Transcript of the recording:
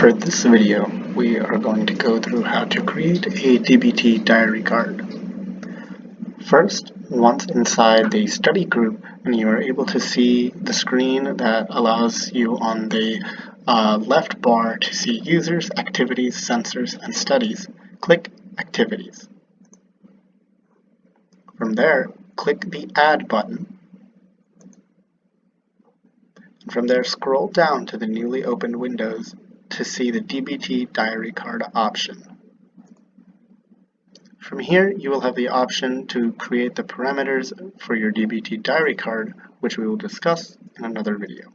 For this video, we are going to go through how to create a DBT diary card. First, once inside the study group and you are able to see the screen that allows you on the uh, left bar to see users, activities, sensors, and studies, click Activities. From there, click the Add button. And from there, scroll down to the newly opened windows to see the DBT diary card option. From here, you will have the option to create the parameters for your DBT diary card, which we will discuss in another video.